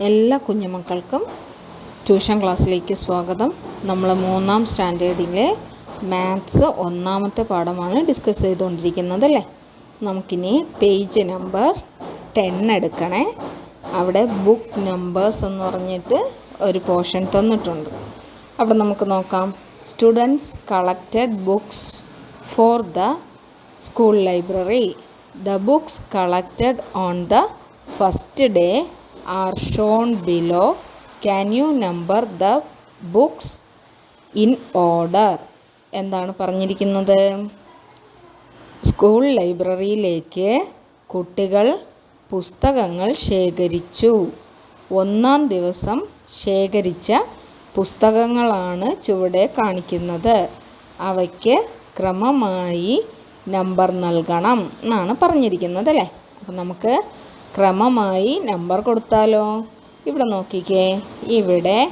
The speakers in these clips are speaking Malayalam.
എല്ലാ കുഞ്ഞുമക്കൾക്കും ട്യൂഷൻ ക്ലാസ്സിലേക്ക് സ്വാഗതം. നമ്മൾ മൂന്നാം സ്റ്റാൻഡേർഡിലെ മാത്സ് ഒന്നാമത്തെ പാഠമാണ് ഡിസ്കസ് ചെയ്തുകൊണ്ടിരിക്കുന്നത് അല്ലേ? നമുക്കിനി പേജ് നമ്പർ ടെൻ എടുക്കണേ. അവിടെ ബുക്ക് നമ്പേഴ്സ് എന്ന് പറഞ്ഞിട്ട് ഒരു പോർഷൻ തന്നിട്ടുണ്ട്. അവിടെ നമുക്ക് നോക്കാം. Students collected books for the school library the books collected on the first day are shown below can you number the books in order എന്താണ് പറഞ്ഞിരിക്കുന്നത്? സ്കൂൾ ലൈബ്രറിയിലേക്ക് കുട്ടികൾ പുസ്തകങ്ങൾ ശേഖരിച്ചു. ഒന്നാം ദിവസം ശേഖരിച്ച പുസ്തകങ്ങളാണ് ചുവടെ കാണിക്കുന്നത്. അവയ്ക്ക് ക്രമമായി നമ്പർ നൽകണം എന്നാണ് പറഞ്ഞിരിക്കുന്നത് അല്ലേ? അപ്പം നമുക്ക് ക്രമമായി നമ്പർ കൊടുത്താലോ? ഇവിടെ നോക്കിക്കേ. ഇവിടെ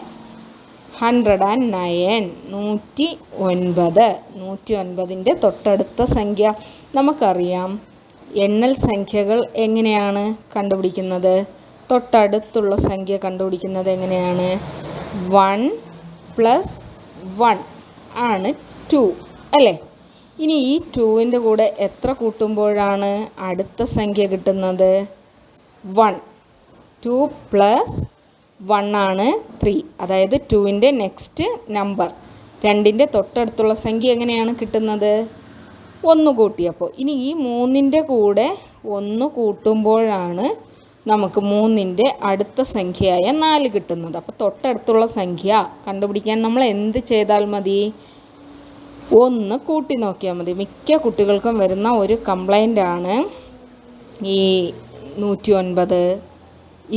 ഹൺഡ്രഡ് ആൻഡ് നയൻ നൂറ്റി ഒൻപത് നൂറ്റി ഒൻപതിന്റെ തൊട്ടടുത്ത സംഖ്യ. നമുക്കറിയാം എണ്ണൽ സംഖ്യകൾ എങ്ങനെയാണ് കണ്ടുപിടിക്കുന്നത്? തൊട്ടടുത്തുള്ള സംഖ്യ കണ്ടുപിടിക്കുന്നത് എങ്ങനെയാണ്? വൺ പ്ലസ് വൺ ആണ് ടു അല്ലേ? ഇനി ഈ ടുവിന്റെ കൂടെ എത്ര കൂട്ടുമ്പോഴാണ് അടുത്ത സംഖ്യ കിട്ടുന്നത്? വൺ ടു പ്ലസ് വൺ ആണ് ത്രീ അതായത് ടുവിന്റെ നെക്സ്റ്റ് നമ്പർ രണ്ടിന്റെ തൊട്ടടുത്തുള്ള സംഖ്യ എങ്ങനെയാണ് കിട്ടുന്നത്? ഒന്ന് കൂട്ടിയപ്പോൾ ഇനി ഈ മൂന്നിന്റെ കൂടെ ഒന്ന് കൂട്ടുമ്പോഴാണ് നമുക്ക് മൂന്നിന്റെ അടുത്ത സംഖ്യയായ നാല് കിട്ടുന്നത്. അപ്പോൾ തൊട്ടടുത്തുള്ള സംഖ്യ കണ്ടുപിടിക്കാൻ നമ്മൾ എന്ത് ചെയ്താൽ മതി? ഒന്ന് കൂട്ടി നോക്കിയാൽ മതി. മിക്ക കുട്ടികൾക്കും വരുന്ന ഒരു കംപ്ലൈന്റ് ആണ് ഈ നൂറ്റി ഒൻപത്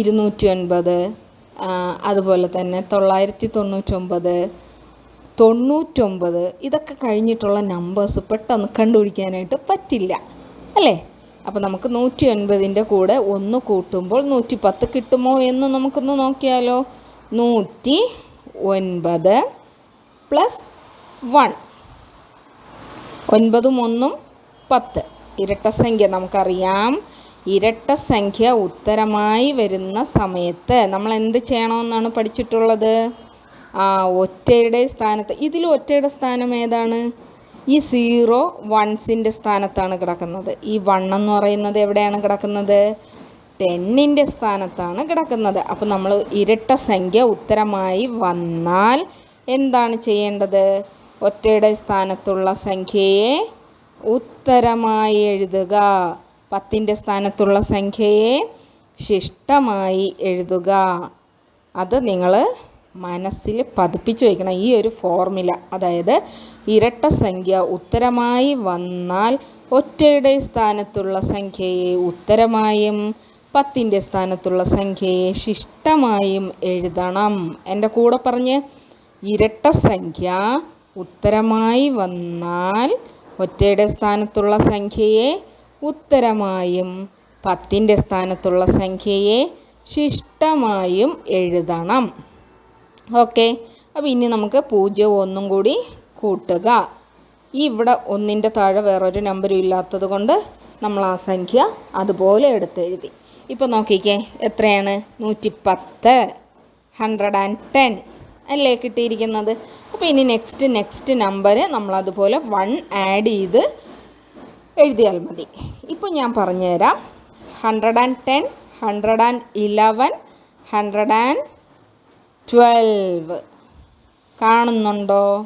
ഇരുന്നൂറ്റി ഒൻപത് അതുപോലെ തന്നെ തൊള്ളായിരത്തി തൊണ്ണൂറ്റൊമ്പത് തൊണ്ണൂറ്റൊമ്പത് ഇതൊക്കെ കഴിഞ്ഞിട്ടുള്ള നമ്പേഴ്സ് പെട്ടെന്ന് കണ്ടുപിടിക്കാനായിട്ട് പറ്റില്ല അല്ലേ? അപ്പോൾ നമുക്ക് നൂറ്റി ഒൻപതിന്റെ കൂടെ ഒന്ന് കൂട്ടുമ്പോൾ നൂറ്റി പത്ത് കിട്ടുമോ എന്ന് നമുക്കൊന്ന് നോക്കിയാലോ. നൂറ്റി ഒൻപത് പ്ലസ് വൺ ഒൻപതും ഒന്നും പത്ത്. ഇരട്ട സംഖ്യ നമുക്കറിയാം. ഇരട്ട സംഖ്യ ഉത്തരമായി വരുന്ന സമയത്ത് നമ്മൾ എന്ത് ചെയ്യണമെന്നാണ് പഠിച്ചിട്ടുള്ളത്? ആ ഒറ്റയുടെ സ്ഥാനത്ത് ഇതിൽ ഒറ്റയുടെ സ്ഥാനം ഏതാണ്? ഈ സീറോ വൺസിന്റെ സ്ഥാനത്താണ് കിടക്കുന്നത്. ഈ വൺ എന്ന് പറയുന്നത് എവിടെയാണ് കിടക്കുന്നത്? ടെന്നിന്റെ സ്ഥാനത്താണ് കിടക്കുന്നത്. അപ്പോൾ നമ്മൾ ഇരട്ട സംഖ്യ ഉത്തരമായി വന്നാൽ എന്താണ് ചെയ്യേണ്ടത്? ഒറ്റയുടെ സ്ഥാനത്തുള്ള സംഖ്യയെ ഉത്തരമായി എഴുതുക. പത്തിന്റെ സ്ഥാനത്തുള്ള സംഖ്യയെ ശിഷ്ടമായി എഴുതുക. അത് നിങ്ങൾ മനസ്സിൽ പതിപ്പിച്ചു വയ്ക്കണം ഈ ഒരു ഫോർമുല അതായത് ഇരട്ട സംഖ്യ ഉത്തരമായി വന്നാൽ ഒറ്റയുടെ സ്ഥാനത്തുള്ള സംഖ്യയെ ഉത്തരമായും പത്തിന്റെ സ്ഥാനത്തുള്ള സംഖ്യയെ ശിഷ്ടമായും എഴുതണം. എന്റെ കൂടെ പറഞ്ഞ് ഇരട്ട സംഖ്യ ഉത്തരമായി വന്നാൽ ഒറ്റയുടെ സ്ഥാനത്തുള്ള സംഖ്യയെ ഉത്തരമായും പത്തിന്റെ സ്ഥാനത്തുള്ള സംഖ്യയെ ശിഷ്ടമായും എഴുതണം. ഓക്കെ. അപ്പോൾ ഇനി നമുക്ക് പൂജ്യവും ഒന്നും കൂടി കൂട്ടുക. ഈ ഇവിടെ ഒന്നിന്റെ താഴെ വേറൊരു നമ്പരും ഇല്ലാത്തത് കൊണ്ട് നമ്മൾ ആ സംഖ്യ അതുപോലെ എടുത്തെഴുതി ഇപ്പോൾ നോക്കിക്കേ എത്രയാണ്? നൂറ്റി പത്ത് ഹൺഡ്രഡ് ആൻഡ് ടെൻ അല്ലേ കിട്ടിയിരിക്കുന്നത്? അപ്പോൾ ഇനി നെക്സ്റ്റ് നെക്സ്റ്റ് നമ്പർ നമ്മളതുപോലെ വൺ ആഡ് ചെയ്ത് എഴുതിയാൽ മതി. ഇപ്പോൾ ഞാൻ പറഞ്ഞുതരാം. Hundred and ten hundred and eleven hundred and twelve കാണുന്നുണ്ടോ?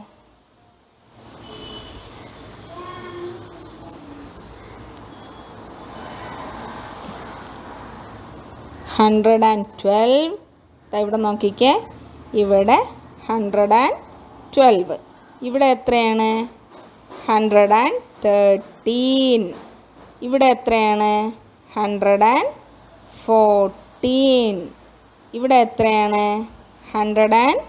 ഹൺഡ്രഡ് ആൻഡ് ട്വൽവ് ഇവിടെ നോക്കിക്കേ. ഇവിടെ ഹൺഡ്രഡ് ആൻഡ് ട്വൽവ് ഇവിടെ എത്രയാണ്? ഹൺഡ്രഡ് ആൻഡ് തേർട്ടീൻ ഇവിടെ എത്രയാണ്? ഹൺഡ്രഡ് ആൻഡ് ഫോർട്ടീൻ ഇവിടെ എത്രയാണ്? ഹൺഡ്രഡ് ആൻഡ്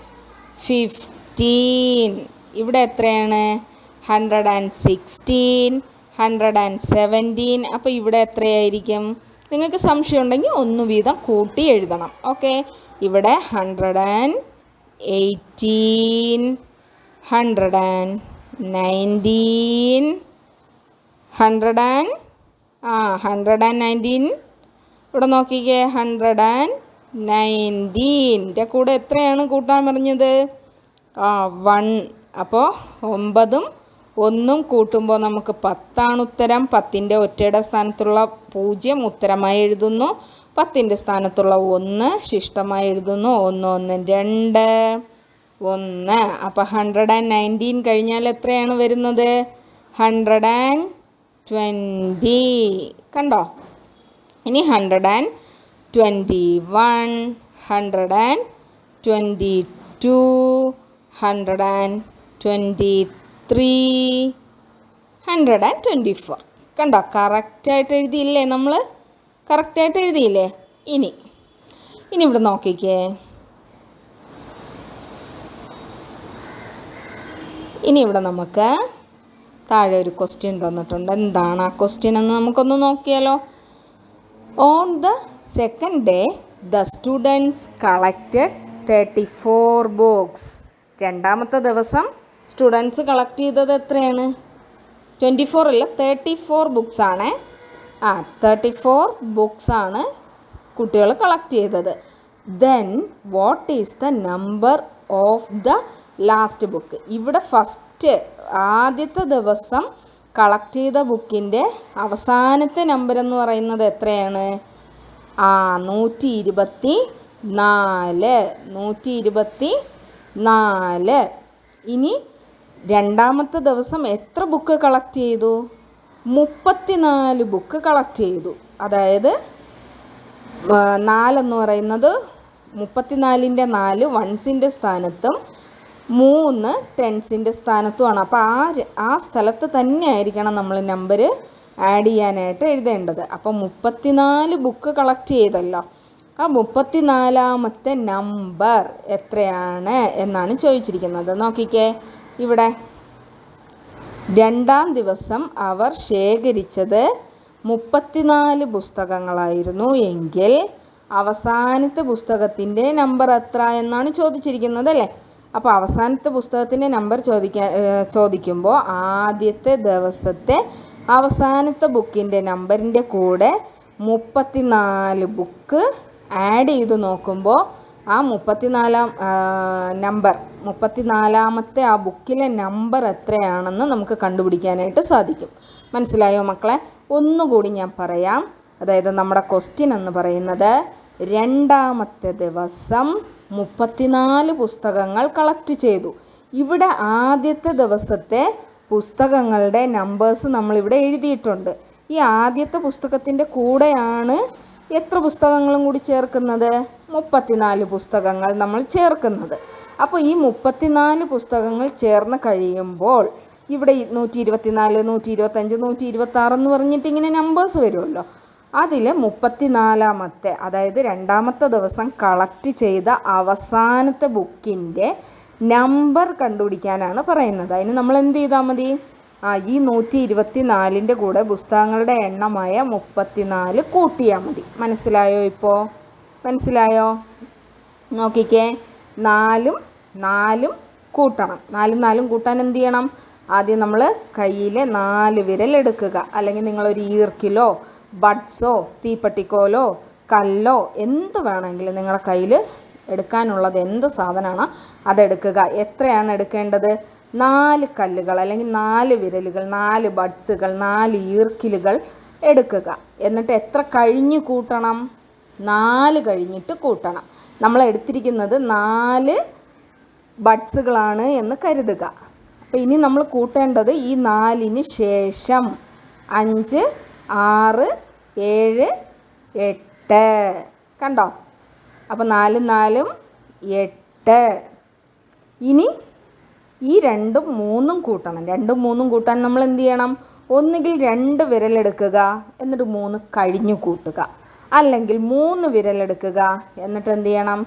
ഫിഫ്റ്റീൻ ഇവിടെ എത്രയാണ്? Hundred and sixteen hundred and seventeen അപ്പോൾ ഇവിടെ എത്രയായിരിക്കും? നിങ്ങൾക്ക് സംശയം ഉണ്ടെങ്കിൽ ഒന്ന് വീതം കൂട്ടി എഴുതണം. ഓക്കെ? ഇവിടെ hundred and eighteen hundred and nineteen hundred and ആ ഹൺഡ്രഡ് ആൻഡ് നയന്റീൻ ഇവിടെ നോക്കിക്കേ ഹൺഡ്രഡ് ആൻഡ് നയന്റീന്റെ കൂടെ എത്രയാണ് കൂട്ടാൻ പറഞ്ഞത്? ആ വൺ അപ്പോൾ ഒമ്പതും ഒന്നും കൂട്ടുമ്പോൾ നമുക്ക് പത്താണ് ഉത്തരം. പത്തിന്റെ ഒറ്റയുടെ സ്ഥാനത്തുള്ള പൂജ്യം ഉത്തരമായി എഴുതുന്നു. പത്തിന്റെ സ്ഥാനത്തുള്ള ഒന്ന് ശിഷ്ടമായി എഴുതുന്നു. ഒന്ന് ഒന്ന് രണ്ട് ഒന്ന്. അപ്പോൾ ഹൺഡ്രഡ് ആൻഡ് നയന്റീൻ കഴിഞ്ഞാൽ എത്രയാണ് വരുന്നത്? Hundred and twenty. കണ്ടോ? ഇനി hundred and twenty one hundred and twenty two hundred and twenty three hundred and twenty four കണ്ടോ? കറക്റ്റായിട്ട് എഴുതിയില്ലേ നമ്മൾ കറക്റ്റായിട്ട് എഴുതിയില്ലേ? ഇനി. ഇനി ഇവിടെ നോക്കിക്കേ. ഇനി ഇവിടെ നമുക്ക് താഴെ ഒരു ക്വസ്റ്റ്യൻ തന്നിട്ടുണ്ട്. എന്താണ് ആ ക്വസ്റ്റ്യൻ എന്ന് നമുക്കൊന്ന് നോക്കിയാലോ. On the second day the students collected thirty four box രണ്ടാമത്തെ ദിവസം സ്റ്റുഡൻസ് കളക്ട് ചെയ്തത് എത്രയാണ്? ട്വന്റി ഫോർ അല്ല തേർട്ടി ഫോർ ബുക്സ് ആണ്. ആ തേർട്ടി ഫോർ ബുക്സ് ആണ് കുട്ടികൾ കളക്ട് ചെയ്തത്. Then what is the number of the last book ഇവിടെ ഫസ്റ്റ് ആദ്യത്തെ ദിവസം കളക്ട് ചെയ്ത ബുക്കിന്റെ അവസാനത്തെ നമ്പർ എന്ന് പറയുന്നത് എത്രയാണ്? ആ നൂറ്റി ഇരുപത്തി നാല് നൂറ്റി ഇരുപത്തി നാല് ഇനി രണ്ടാമത്തെ ദിവസം എത്ര ബുക്ക് കളക്ട് ചെയ്തു? മുപ്പത്തിനാല് ബുക്ക് കളക്ട് ചെയ്തു. അതായത് നാലെന്ന് പറയുന്നത് മുപ്പത്തിനാലിന്റെ നാല് വൺസിന്റെ സ്ഥാനത്തും മൂന്ന് ടെൻസിന്റെ സ്ഥാനത്തുമാണ്. അപ്പോൾ ആ ആ സ്ഥലത്ത് തന്നെ ആയിരിക്കണം നമ്മൾ നമ്പർ ആഡ് ചെയ്യാനായിട്ട് എഴുതേണ്ടത്. അപ്പോൾ മുപ്പത്തിനാല് ബുക്ക് കളക്ട് ചെയ്തല്ലോ. ആ മുപ്പത്തിനാലാമത്തെ നമ്പർ എത്രയാണ് എന്നാണ് ചോദിച്ചിരിക്കുന്നത്. നോക്കിക്കേ. ഇവിടെ രണ്ടാം ദിവസം അവർ ശേഖരിച്ചത് മുപ്പത്തിനാല് പുസ്തകങ്ങളായിരുന്നു എങ്കിൽ അവസാനത്തെ പുസ്തകത്തിന്റെ നമ്പർ എത്ര എന്നാണ് ചോദിച്ചിരിക്കുന്നത് അല്ലേ? അപ്പോൾ അവസാനത്തെ പുസ്തകത്തിന്റെ നമ്പർ ചോദിക്കാൻ ചോദിക്കുമ്പോൾ ആദ്യത്തെ ദിവസത്തെ അവസാനത്തെ ബുക്കിന്റെ നമ്പറിന്റെ കൂടെ മുപ്പത്തിനാല് ബുക്ക് ആഡ് ചെയ്ത് നോക്കുമ്പോൾ ആ മുപ്പത്തിനാലാം നമ്പർ മുപ്പത്തിനാലാമത്തെ ആ ബുക്കിലെ നമ്പർ എത്രയാണെന്ന് നമുക്ക് കണ്ടുപിടിക്കാനായിട്ട് സാധിക്കും. മനസ്സിലായോ മക്കളെ? ഒന്നുകൂടി ഞാൻ പറയാം. അതായത് നമ്മുടെ ക്വസ്റ്റ്യൻ എന്ന് പറയുന്നത് രണ്ടാമത്തെ ദിവസം മുപ്പത്തിനാല് പുസ്തകങ്ങൾ കളക്ട് ചെയ്തു. ഇവിടെ ആദ്യത്തെ ദിവസത്തെ പുസ്തകങ്ങളുടെ നമ്പേഴ്സ് നമ്മളിവിടെ എഴുതിയിട്ടുണ്ട്. ഈ ആദ്യത്തെ പുസ്തകത്തിന്റെ കൂടെയാണ് എത്ര പുസ്തകങ്ങളും കൂടി ചേർക്കുന്നത്? മുപ്പത്തിനാല് പുസ്തകങ്ങൾ നമ്മൾ ചേർക്കുന്നത്. അപ്പോൾ ഈ മുപ്പത്തിനാല് പുസ്തകങ്ങൾ ചേർന്ന് കഴിയുമ്പോൾ ഇവിടെ നൂറ്റി ഇരുപത്തിനാല് നൂറ്റി ഇരുപത്തഞ്ച് നൂറ്റി ഇരുപത്തി ആറ് എന്ന് പറഞ്ഞിട്ട് ഇങ്ങനെ നമ്പേഴ്സ് വരുമല്ലോ. അതിൽ മുപ്പത്തിനാലാമത്തെ അതായത് രണ്ടാമത്തെ ദിവസം കളക്ട് ചെയ്ത അവസാനത്തെ ബുക്കിന്റെ നമ്പർ കണ്ടുപിടിക്കാനാണ് പറയുന്നത്. അതിന് നമ്മൾ എന്ത് ചെയ്താൽ മതി? ആ ഈ നൂറ്റി ഇരുപത്തി നാലിന്റെ കൂടെ പുസ്തകങ്ങളുടെ എണ്ണമായ മുപ്പത്തിനാല് കൂട്ടിയാൽ മതി. മനസ്സിലായോ ഇപ്പോൾ മനസ്സിലായോ? നോക്കിക്കേ. നാലും നാലും കൂട്ടണം. നാലും നാലും കൂട്ടാൻ എന്ത് ചെയ്യണം? ആദ്യം നമ്മൾ കയ്യിലെ നാല് വിരൽ എടുക്കുക. അല്ലെങ്കിൽ നിങ്ങളൊരു ഈർക്കിലോ ബഡ്സോ തീപ്പട്ടിക്കോലോ കല്ലോ എന്ത് വേണമെങ്കിലും നിങ്ങളുടെ കയ്യിൽ എടുക്കാനുള്ളത് എന്ത് സാധനമാണോ അതെടുക്കുക. എത്രയാണ് എടുക്കേണ്ടത്? നാല് കല്ലുകൾ അല്ലെങ്കിൽ നാല് വിരലുകൾ നാല് ബഡ്സുകൾ നാല് ഈർക്കിലുകൾ എടുക്കുക. എന്നിട്ട് എത്ര കഴിഞ്ഞ് കൂട്ടണം? നാല് കഴിഞ്ഞിട്ട് കൂട്ടണം. നമ്മൾ എടുത്തിരിക്കുന്നത് നാല് ബഡ്സുകളാണ് എന്ന് കരുതുക. അപ്പോൾ ഇനി നമ്മൾ കൂട്ടേണ്ടത് ഈ നാലിന് ശേഷം അഞ്ച് ആറ് ഏഴ് എട്ട്. കണ്ടോ? അപ്പോൾ നാലും നാലും എട്ട്. ഇനി ഈ രണ്ടും മൂന്നും കൂട്ടണം. രണ്ടും മൂന്നും കൂട്ടാൻ നമ്മൾ എന്ത് ചെയ്യണം? ഒന്നുകിൽ രണ്ട് വിരലെടുക്കുക എന്നിട്ട് മൂന്ന് കഴിഞ്ഞു കൂട്ടുക. അല്ലെങ്കിൽ മൂന്ന് വിരലെടുക്കുക എന്നിട്ട് എന്ത് ചെയ്യണം?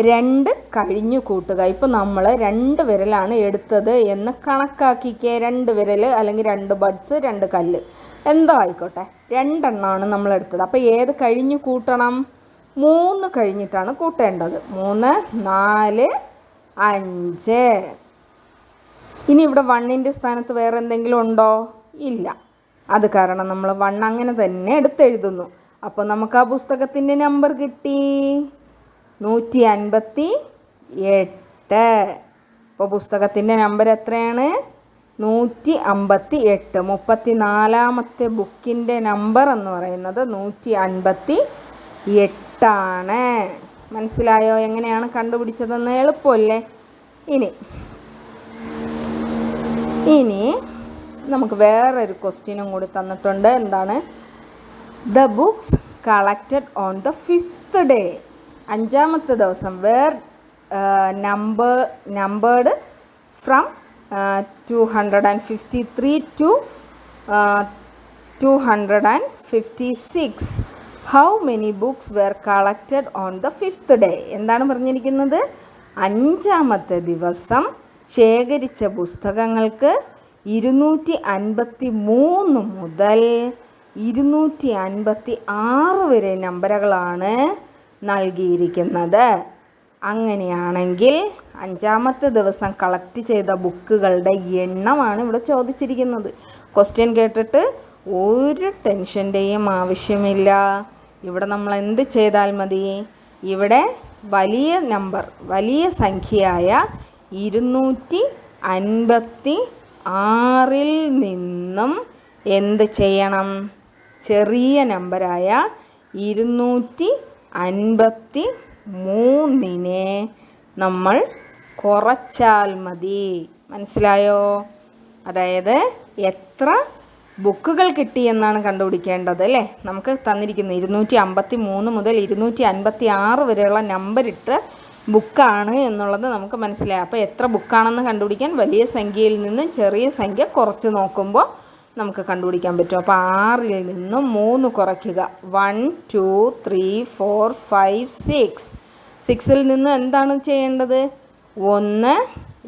രണ്ട് കഴിഞ്ഞു കൂട്ടുക. ഇപ്പോൾ നമ്മൾ രണ്ട് വിരലാണ് എടുത്തത് എന്ന് കണക്കാക്കിക്കേ. രണ്ട് വിരൽ അല്ലെങ്കിൽ രണ്ട് ബഡ്സ് രണ്ട് കല്ല്. എന്തോ ആയിക്കോട്ടെ. രണ്ടെണ്ണമാണ് നമ്മൾ എടുത്തത്. അപ്പോൾ ഏത് കഴിഞ്ഞു കൂട്ടണം? മൂന്ന് കഴിഞ്ഞിട്ടാണ് കൂട്ടേണ്ടത്. മൂന്ന് നാല് അഞ്ച്. ഇനി ഇവിടെ വണ്ണിന്റെ സ്ഥാനത്ത് വേറെ എന്തെങ്കിലും ഉണ്ടോ? ഇല്ല. അത് കാരണം നമ്മൾ വൺ അങ്ങനെ തന്നെ എടുത്തെഴുതുന്നു. അപ്പോൾ നമുക്ക് ആ പുസ്തകത്തിന്റെ നമ്പർ കിട്ടി. നൂറ്റി അൻപത്തി എട്ട് ഇപ്പോൾ പുസ്തകത്തിന്റെ നമ്പർ എത്രയാണ്? നൂറ്റി അമ്പത്തി എട്ട് മുപ്പത്തി നാലാമത്തെ ബുക്കിന്റെ നമ്പർ എന്ന് പറയുന്നത് നൂറ്റി അൻപത്തി എട്ടാണ് മനസ്സിലായോ? എങ്ങനെയാണ് കണ്ടുപിടിച്ചതെന്ന് എളുപ്പമല്ലേ? ഇനി ഇനി നമുക്ക് വേറൊരു ക്വസ്റ്റ്യനും കൂടി തന്നിട്ടുണ്ട്. എന്താണ്? The books collected on the fifth day അഞ്ചാമത്തെ ദിവസം were number numbered from two hundred and fifty three to two hundred and fifty six how many books were collected on the fifth day എന്താണ് പറഞ്ഞിരിക്കുന്നത്? അഞ്ചാമത്തെ ദിവസം ശേഖരിച്ച പുസ്തകങ്ങൾക്ക് ഇരുന്നൂറ്റി അൻപത്തി മൂന്ന് മുതൽ ഇരുന്നൂറ്റി അൻപത്തി ആറ് വരെ നമ്പറുകളാണ് നൽകിയിരിക്കുന്നത്. അങ്ങനെയാണെങ്കിൽ അഞ്ചാമത്തെ ദിവസം കളക്ട് ചെയ്ത ബുക്കുകളുടെ എണ്ണമാണ് ഇവിടെ ചോദിച്ചിരിക്കുന്നത്. ക്വസ്റ്റ്യൻ കേട്ടിട്ട് ഒരു ടെൻഷന്റെയും ആവശ്യമില്ല. ഇവിടെ നമ്മൾ എന്ത് ചെയ്താൽ മതി? ഇവിടെ വലിയ നമ്പർ വലിയ സംഖ്യയായ ഇരുന്നൂറ്റി അൻപത്തി ആറിൽ നിന്നും എന്ത് ചെയ്യണം? ചെറിയ നമ്പരായ ഇരുന്നൂറ്റി അൻപത്തി മൂന്നിനെ നമ്മൾ കുറച്ചാൽ മതി. മനസ്സിലായോ? അതായത് എത്ര ബുക്കുകൾ കിട്ടി എന്നാണ് കണ്ടുപിടിക്കേണ്ടത് അല്ലേ? നമുക്ക് തന്നിരിക്കുന്നത് ഇരുന്നൂറ്റി അമ്പത്തി മൂന്ന് മുതൽ ഇരുന്നൂറ്റി അൻപത്തി ആറ് വരെയുള്ള നമ്പറിട്ട് ബുക്കാണ് എന്നുള്ളത് നമുക്ക് മനസ്സിലായി. അപ്പോൾ എത്ര ബുക്കാണെന്ന് കണ്ടുപിടിക്കാൻ വലിയ സംഖ്യയിൽ നിന്ന് ചെറിയ സംഖ്യ കുറച്ച് നോക്കുമ്പോൾ നമുക്ക് കണ്ടുപിടിക്കാൻ പറ്റും. അപ്പോൾ ആറിൽ നിന്നും മൂന്ന് കുറയ്ക്കുക. One two three four five six സിക്സിൽ നിന്ന് എന്താണ് ചെയ്യേണ്ടത്? ഒന്ന്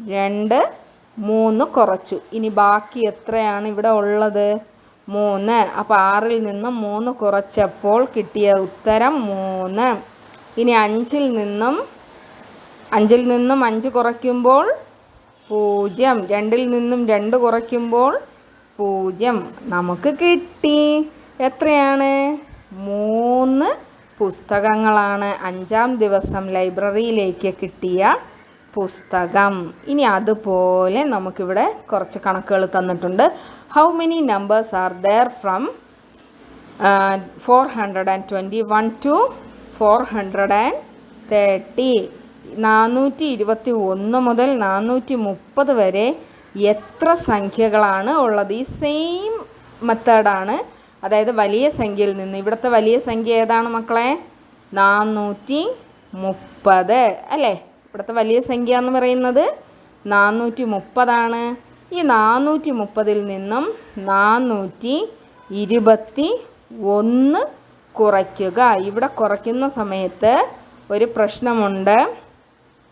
രണ്ട് മൂന്ന് കുറച്ചു. ഇനി ബാക്കി എത്രയാണ് ഇവിടെ ഉള്ളത്? മൂന്ന്. അപ്പോൾ ആറിൽ നിന്നും മൂന്ന് കുറച്ചപ്പോൾ കിട്ടിയ ഉത്തരം മൂന്ന്. ഇനി അഞ്ചിൽ നിന്നും അഞ്ചിൽ നിന്നും അഞ്ച് കുറയ്ക്കുമ്പോൾ പൂജ്യം. രണ്ടിൽ നിന്നും രണ്ട് കുറയ്ക്കുമ്പോൾ പൂജ്യം. നമുക്ക് കിട്ടി. എത്രയാണ്? മൂന്ന് പുസ്തകങ്ങളാണ്. അഞ്ചാം ദിവസം ലൈബ്രറിയിലേക്ക് കിട്ടിയ പുസ്തകം. ഇനി അതുപോലെ നമുക്കിവിടെ കുറച്ച് കണക്കുകൾ തന്നിട്ടുണ്ട്. How many numbers are there from four hundred and twenty one to four hundred and thirty നാനൂറ്റി ഇരുപത്തി ഒന്ന് മുതൽ നാനൂറ്റി മുപ്പത് വരെ എത്ര സംഖ്യകളാണ് ഉള്ളത്? ഈ സെയിം മെത്തേഡാണ് അതായത് വലിയ സംഖ്യയിൽ നിന്ന്. ഇവിടുത്തെ വലിയ സംഖ്യ ഏതാണ് മക്കളെ? നാനൂറ്റി മുപ്പത് അല്ലേ? ഇവിടുത്തെ വലിയ സംഖ്യ എന്ന് പറയുന്നത് നാനൂറ്റി മുപ്പതാണ് ഈ നാനൂറ്റി മുപ്പതിൽ നിന്നും നാനൂറ്റി ഇരുപത്തി ഒന്ന് കുറയ്ക്കുക. ഇവിടെ കുറയ്ക്കുന്ന സമയത്ത് ഒരു പ്രശ്നമുണ്ട്.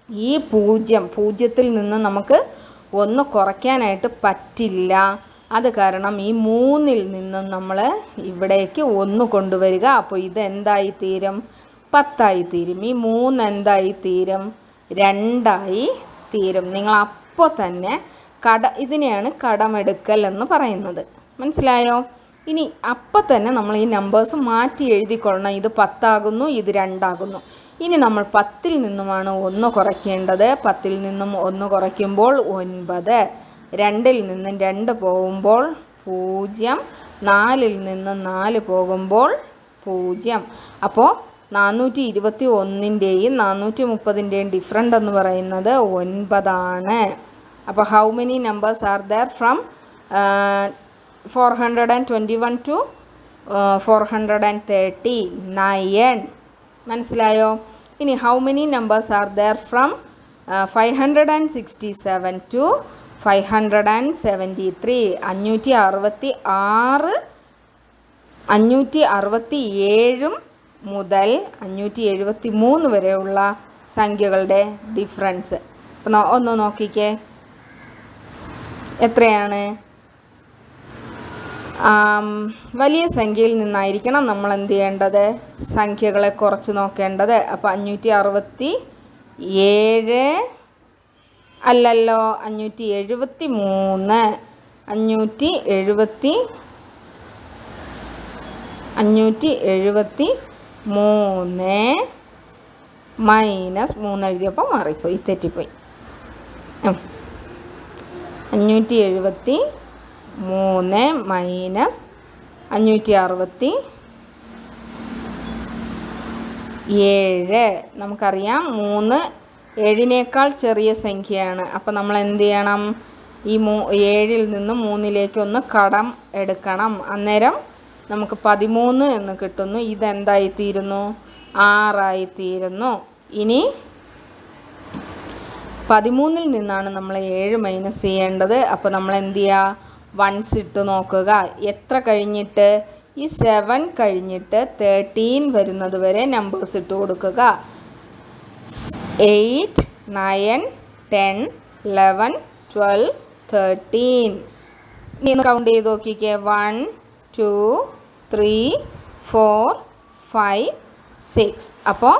ഈ പൂജ്യം പൂജ്യത്തിൽ നിന്ന് നമുക്ക് ഒന്ന് കുറയ്ക്കാനായിട്ട് പറ്റില്ല. അത് കാരണം ഈ മൂന്നിൽ നിന്നും നമ്മൾ ഇവിടേക്ക് ഒന്ന് കൊണ്ടുവരിക. അപ്പോൾ ഇത് എന്തായി തീരും? പത്തായി തീരും. ഈ മൂന്ന് എന്തായി തീരും? രണ്ടായി തീരും. നിങ്ങൾ അപ്പോൾ തന്നെ കട ഇതിനെയാണ് കടമെടുക്കൽ എന്ന് പറയുന്നത്. മനസ്സിലായോ? ഇനി അപ്പം തന്നെ നമ്മൾ ഈ നമ്പേഴ്സ് മാറ്റി എഴുതിക്കൊള്ളണം. ഇത് പത്താകുന്നു ഇത് രണ്ടാകുന്നു. ഇനി നമ്മൾ പത്തിൽ നിന്നുമാണ് ഒന്ന് കുറയ്ക്കേണ്ടത്. പത്തിൽ നിന്നും ഒന്ന് കുറയ്ക്കുമ്പോൾ ഒൻപത്. രണ്ടിൽ നിന്നും രണ്ട് പോകുമ്പോൾ പൂജ്യം. നാലിൽ നിന്ന് നാല് പോകുമ്പോൾ പൂജ്യം. അപ്പോൾ നാനൂറ്റി ഇരുപത്തി ഒന്നിന്റെയും നാനൂറ്റി മുപ്പതിന്റെയും ഡിഫറന്റ് എന്ന് പറയുന്നത് ഒൻപതാണ്. അപ്പോൾ how many numbers are there from four hundred and twenty one to four hundred and thirty nine മനസ്സിലായോ? ഇനി how many numbers are there from five hundred and sixty seven to five hundred and seventy three അഞ്ഞൂറ്റി അറുപത്തി ആറ് അഞ്ഞൂറ്റി അറുപത്തി ഏഴും മുതൽ അഞ്ഞൂറ്റി എഴുപത്തി മൂന്ന് വരെയുള്ള സംഖ്യകളുടെ ഡിഫറൻസ് ഒന്ന് നോക്കിക്കേ. എത്രയാണ്? വലിയ സംഖ്യയിൽ നിന്നായിരിക്കണം നമ്മൾ എന്ത് ചെയ്യേണ്ടത്? സംഖ്യകളെ കുറച്ച് നോക്കേണ്ടത്. അപ്പോൾ അഞ്ഞൂറ്റി അറുപത്തി ഏഴ് അല്ലല്ലോ അഞ്ഞൂറ്റി എഴുപത്തി മൂന്ന് അഞ്ഞൂറ്റി എഴുപത്തി അഞ്ഞൂറ്റി എഴുപത്തി മൂന്ന് മൈനസ് മൂന്ന് എഴുതിയപ്പോൾ മാറിപ്പോയി തെറ്റിപ്പോയി. അഞ്ഞൂറ്റി എഴുപത്തി മൂന്ന് മൈനസ് അഞ്ഞൂറ്റി അറുപത്തി ഏഴ്. നമുക്കറിയാം മൂന്ന് ഏഴിനേക്കാൾ ചെറിയ സംഖ്യയാണ്. അപ്പോൾ നമ്മൾ എന്ത് ചെയ്യണം? ഈ മൂ ഏഴിൽ നിന്ന് മൂന്നിലേക്കൊന്ന് കടം എടുക്കണം. അന്നേരം നമുക്ക് പതിമൂന്ന് എന്ന് കിട്ടുന്നു. ഇതെന്തായിത്തീരുന്നു? ആറായിത്തീരുന്നു. ഇനി പതിമൂന്നിൽ നിന്നാണ് നമ്മൾ ഏഴ് മൈനസ് ചെയ്യേണ്ടത്. അപ്പോൾ നമ്മൾ എന്ത് ചെയ്യുക വൺസ് ഇട്ട് നോക്കുക. എത്ര കഴിഞ്ഞിട്ട്? ഈ സെവൻ കഴിഞ്ഞിട്ട് തേർട്ടീൻ വരുന്നത് വരെ നമ്പേഴ്സ് ഇട്ട് കൊടുക്കുക. Eight nine ten eleven twelve thirteen ഇനി കൗണ്ട് ചെയ്ത് നോക്കിക്കേ. One two three four five six അപ്പോൾ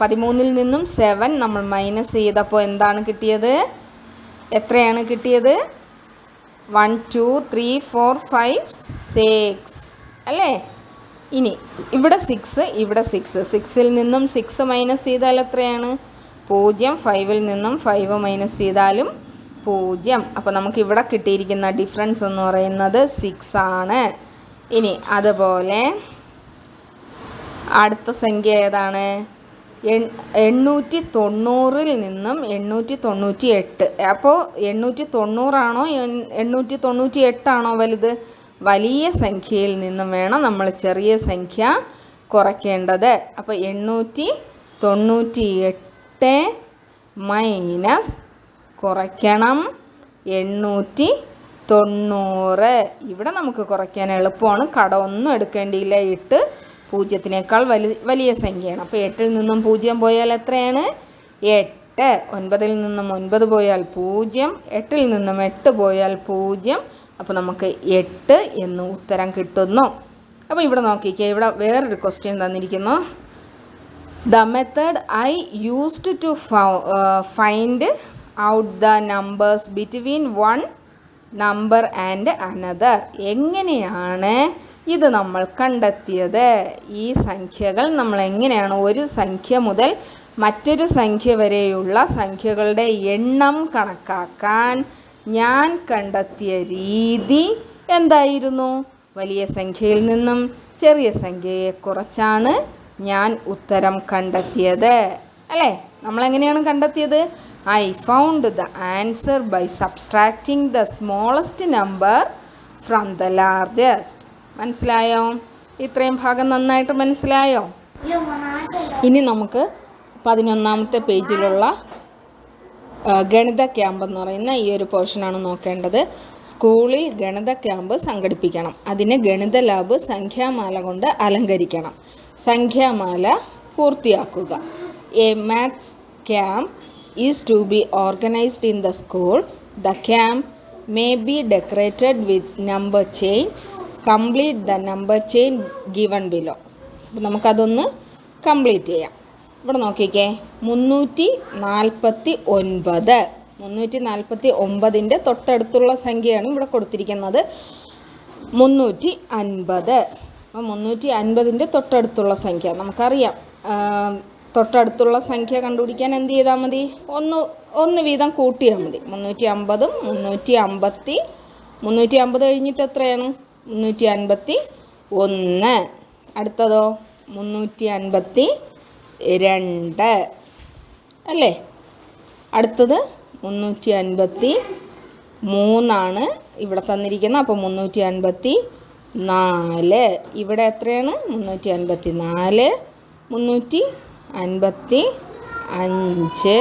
പതിമൂന്നിൽ നിന്നും സെവൻ നമ്മൾ മൈനസ് ചെയ്തപ്പോൾ എന്താണ് കിട്ടിയത്? എത്രയാണ് കിട്ടിയത്? One two three four five six അല്ലേ? ഇനി ഇവിടെ സിക്സ് ഇവിടെ സിക്സ് സിക്സിൽ നിന്നും സിക്സ് മൈനസ് ചെയ്താൽ എത്രയാണ്? പൂജ്യം. ഫൈവിൽ നിന്നും ഫൈവ് മൈനസ് ചെയ്താലും പൂജ്യം. അപ്പോൾ നമുക്ക് ഇവിടെ കിട്ടിയിരിക്കുന്ന ഡിഫറൻസ് എന്ന് പറയുന്നത് സിക്സ് ആണ്. ഇനി അതുപോലെ അടുത്ത സംഖ്യ ഏതാണ്? എണ്ണൂറ്റി തൊണ്ണൂറിൽ നിന്നും എണ്ണൂറ്റി തൊണ്ണൂറ്റി എട്ട് അപ്പോൾ എണ്ണൂറ്റി തൊണ്ണൂറാണോ എണ്ണൂറ്റി തൊണ്ണൂറ്റി എട്ടാണോ വലുത്? വലിയ സംഖ്യയിൽ നിന്നും വേണം നമ്മൾ ചെറിയ സംഖ്യ കുറയ്ക്കേണ്ടത്. അപ്പോൾ എണ്ണൂറ്റി തൊണ്ണൂറ്റി എട്ട് മൈനസ് കുറയ്ക്കണം എണ്ണൂറ്റി തൊണ്ണൂറ് ഇവിടെ നമുക്ക് കുറയ്ക്കാൻ എളുപ്പമാണ്. കടമൊന്നും എടുക്കേണ്ടിയില്ല. എട്ട് പൂജ്യത്തിനേക്കാൾ വലി വലിയ സംഖ്യയാണ്. അപ്പോൾ എട്ടിൽ നിന്നും പൂജ്യം പോയാൽ എത്രയാണ്? എട്ട്. ഒൻപതിൽ നിന്നും ഒൻപത് പോയാൽ പൂജ്യം. എട്ടിൽ നിന്നും എട്ട് പോയാൽ പൂജ്യം. അപ്പോൾ നമുക്ക് എട്ട് എന്ന് ഉത്തരം കിട്ടുന്നു. അപ്പോൾ ഇവിടെ നോക്കിക്കേ ഇവിടെ വേറൊരു ക്വസ്റ്റ്യൻ തന്നിരിക്കുന്നു. The method I used to find out the numbers between one number and another എങ്ങനെയാണ് ഇത് നമ്മൾ കണ്ടെത്തിയത് ഈ സംഖ്യകൾ നമ്മൾ എങ്ങനെയാണ്? ഒരു സംഖ്യ മുതൽ മറ്റൊരു സംഖ്യ വരെയുള്ള സംഖ്യകളുടെ എണ്ണം കണക്കാക്കാൻ ഞാൻ കണ്ടെത്തിയ രീതി എന്തായിരുന്നു? വലിയ സംഖ്യയിൽ നിന്നും ചെറിയ സംഖ്യയെ കുറച്ചാണ് ഞാൻ ഉത്തരം കണ്ടെത്തിയത്. അല്ലേ? നമ്മളെങ്ങനെയാണ് കണ്ടെത്തിയത്? I found the answer by subtracting the smallest number from the largest മനസ്സിലായോ? ഇത്രയും ഭാഗം നന്നായിട്ട് മനസ്സിലായോ? ഇനി നമുക്ക് പതിനൊന്നാമത്തെ പേജിലുള്ള ഗണിത ക്യാമ്പ് എന്ന് പറയുന്ന ഈ ഒരു പോർഷനാണ് നോക്കേണ്ടത്. സ്കൂളിൽ ഗണിത ക്യാമ്പ് സംഘടിപ്പിക്കണം. അതിന് ഗണിത ലാബ് സംഖ്യാമാല കൊണ്ട് അലങ്കരിക്കണം. സംഖ്യാമാല പൂർത്തിയാക്കുക. A maths camp is to be organised in the school the camp may be decorated with number chain complete the number chain given below അപ്പോൾ നമുക്കതൊന്ന് കംപ്ലീറ്റ് ചെയ്യാം. ഇവിടെ നോക്കിക്കേ മുന്നൂറ്റി നാൽപ്പത്തി ഒൻപത് മുന്നൂറ്റി നാൽപ്പത്തി ഒമ്പതിന്റെ തൊട്ടടുത്തുള്ള സംഖ്യയാണ് ഇവിടെ കൊടുത്തിരിക്കുന്നത്. മുന്നൂറ്റി അൻപത് അപ്പോൾ മുന്നൂറ്റി അൻപതിന്റെ തൊട്ടടുത്തുള്ള സംഖ്യ. നമുക്കറിയാം തൊട്ടടുത്തുള്ള സംഖ്യ കണ്ടുപിടിക്കാൻ എന്ത് ചെയ്താൽ മതി? ഒന്ന് ഒന്ന് വീതം കൂട്ടിയാൽ മതി. മുന്നൂറ്റി അമ്പതും മുന്നൂറ്റി അമ്പത്തി മുന്നൂറ്റി അമ്പത് കഴിഞ്ഞിട്ട് എത്രയാണ്? മുന്നൂറ്റി അൻപത്തി ഒന്ന് അടുത്തതോ? മുന്നൂറ്റി അൻപത്തി രണ്ട് അല്ലേ? അടുത്തത് മുന്നൂറ്റി അൻപത്തി മൂന്നാണ് ഇവിടെ തന്നിരിക്കുന്നത്. അപ്പോൾ മുന്നൂറ്റി അൻപത്തി നാല് ഇവിടെ എത്രയാണ്? മുന്നൂറ്റി അൻപത്തി നാല് മുന്നൂറ്റി അൻപത്തി അഞ്ച്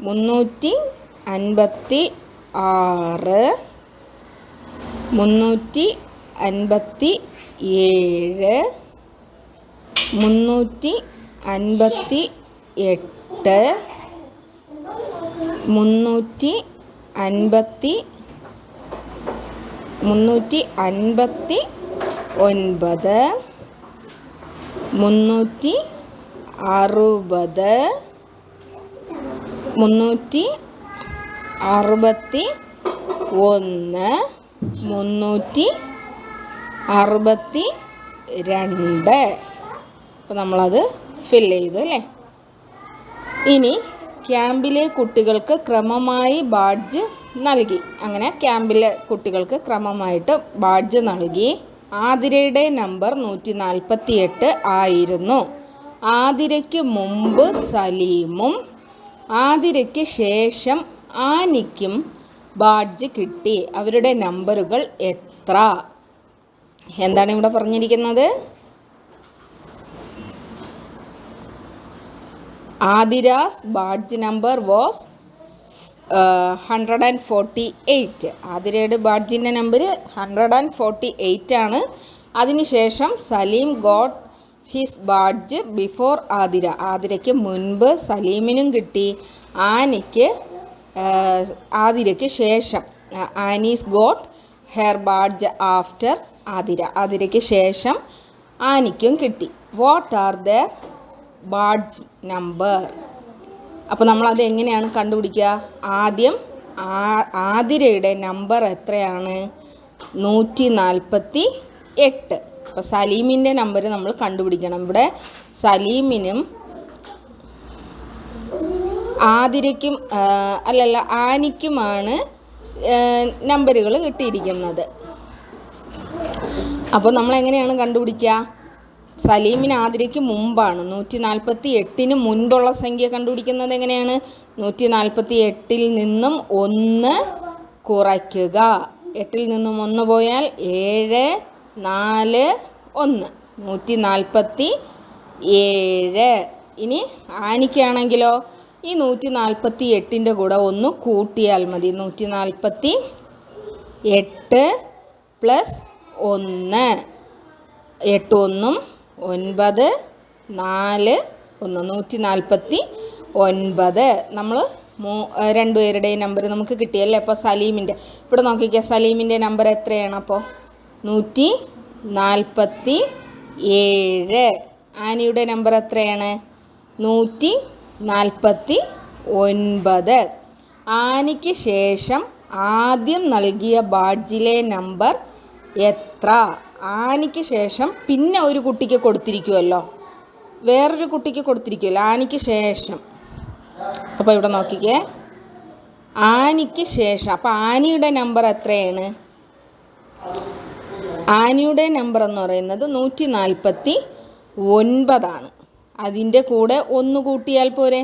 മുന്നൂറ്റി അൻപത്തി ആറ് മുന്നൂറ്റി അൻപത്തി ഏഴ് മുന്നൂറ്റി അൻപത്തി എട്ട് മുന്നൂറ്റി അൻപത്തി മുന്നൂറ്റി അൻപത്തി ഒൻപത് മുന്നൂറ്റി അറുപത് മുന്നൂറ്റി അറുപത്തി ഒന്ന് മുന്നൂറ്റി അറുപത്തി രണ്ട് അപ്പോൾ നമ്മളത് ഫില്ല് ചെയ്തു അല്ലേ? ഇനി ക്യാമ്പിലെ കുട്ടികൾക്ക് ക്രമമായി ബാഡ്ജ് നൽകി. അങ്ങനെ ക്യാമ്പിലെ കുട്ടികൾക്ക് ക്രമമായിട്ട് ബാഡ്ജ് നൽകി. ആതിരയുടെ നമ്പർ നൂറ്റി നാൽപ്പത്തി എട്ട് ആയിരുന്നു. ആതിരയ്ക്ക് മുമ്പ് സലീമും ആതിരയ്ക്ക് ശേഷം ആനിക്കും ബാഡ്ജ് കിട്ടി. അവരുടെ നമ്പറുകൾ എത്ര? എന്താണ് ഇവിടെ പറഞ്ഞിരിക്കുന്നത്? Athira's badge number was hundred and forty eight. ആതിരയുടെ ബാഡ്ജിന്റെ number hundred and forty eight ആണ്. അതിനുശേഷം Salim got his badge before Athira. ആതിരയ്ക്ക് മുൻപ് സലീമിനും കിട്ടി. ആനിക്ക് ആതിരയ്ക്ക് ശേഷം Annie's got her badge after Athira. ആതിരയ്ക്ക് ശേഷം ആനിക്കും കിട്ടി. What are the badge number അപ്പോൾ നമ്മളത് എങ്ങനെയാണ് കണ്ടുപിടിക്കുക? ആദ്യം ആതിരയുടെ നമ്പർ എത്രയാണ്? നൂറ്റി നാൽപ്പത്തി എട്ട് അപ്പോൾ സലീമിന്റെ നമ്പർ നമ്മൾ കണ്ടുപിടിക്കണം. ഇവിടെ സലീമിനും ആതിരയ്ക്കും അല്ലല്ല ആനിക്കുമാണ് നമ്പറുകൾ കിട്ടിയിരിക്കുന്നത്. അപ്പോൾ നമ്മൾ എങ്ങനെയാണ് കണ്ടുപിടിക്കുക? സലീമിന് ആതിരയ്ക്ക് മുമ്പാണ്. നൂറ്റി നാൽപ്പത്തി എട്ടിന് മുൻപുള്ള സംഖ്യ കണ്ടുപിടിക്കുന്നത് എങ്ങനെയാണ്? നൂറ്റി നാൽപ്പത്തി എട്ടിൽ നിന്നും ഒന്ന് കുറയ്ക്കുക. എട്ടിൽ നിന്നും ഒന്ന് പോയാൽ ഏഴ് നാല് ഒന്ന്. നൂറ്റി നാൽപ്പത്തി ഏഴ് ഇനി ആനിക്കാണെങ്കിലോ? ഈ നൂറ്റി നാൽപ്പത്തി എട്ടിന്റെ കൂടെ ഒന്ന് കൂട്ടിയാൽ മതി. നൂറ്റി നാൽപ്പത്തി എട്ട് പ്ലസ് ഒന്ന്. എട്ട് ഒന്നും ഒൻപത്. നാല് ഒന്ന്. നൂറ്റി നാൽപ്പത്തി ഒൻപത് നമ്മൾ മൂ രണ്ടുപേരുടെയും നമ്പർ നമുക്ക് കിട്ടിയല്ലേ? അപ്പോൾ സലീമിന്റെ ഇവിടെ നോക്കിക്കുക സലീമിന്റെ നമ്പർ എത്രയാണ് അപ്പോൾ നൂറ്റി നാൽപ്പത്തി ഏഴ് ആനിയുടെ നമ്പർ എത്രയാണ്? നൂറ്റി നാൽപ്പത്തി ഒൻപത് ആനിക്ക് ശേഷം ആദ്യം നൽകിയ ബാഡ്ജിലെ നമ്പർ എത്ര? ആനിക്ക് ശേഷം പിന്നെ ഒരു കുട്ടിക്ക് കൊടുത്തിരിക്കുമല്ലോ വേറൊരു കുട്ടിക്ക് കൊടുത്തിരിക്കുമല്ലോ ആനിക്ക് ശേഷം. അപ്പോൾ ഇവിടെ നോക്കിക്കേ. ആനിക്ക് ശേഷം. അപ്പോൾ ആനിയുടെ നമ്പർ എത്രയാണ്? ആനിയുടെ നമ്പർ എന്ന് പറയുന്നത് നൂറ്റി നാൽപ്പത്തി ഒൻപതാണ് അതിന്റെ കൂടെ ഒന്ന് കൂട്ടിയാൽ പോരെ?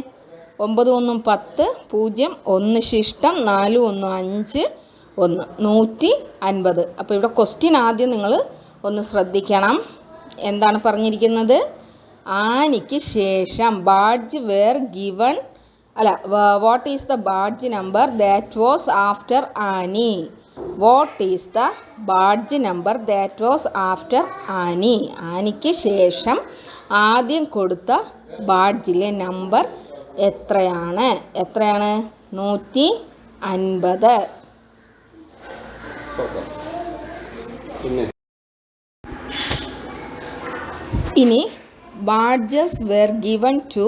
ഒമ്പത് ഒന്നും പത്ത് പൂജ്യം ഒന്ന് ശിഷ്ടം നാല് ഒന്നും അഞ്ച് ഒന്ന് നൂറ്റി അൻപത്. അപ്പോൾ ഇവിടെ ക്വസ്റ്റ്യൻ ആദ്യം നിങ്ങൾ ഒന്ന് ശ്രദ്ധിക്കണം. എന്താണ് പറഞ്ഞിരിക്കുന്നത്? ആനിക്ക് ശേഷം ബാഡ്ജ് വേർ ഗിവൺ അല്ല what is the badge number that was after Annie what is the badge number that was after Annie ആനിക്ക് ശേഷം ആദ്യം കൊടുത്ത ബാഡ്ജിലെ നമ്പർ എത്രയാണ്? എത്രയാണ്? നൂറ്റി അൻപത്. ഇനി badges were given to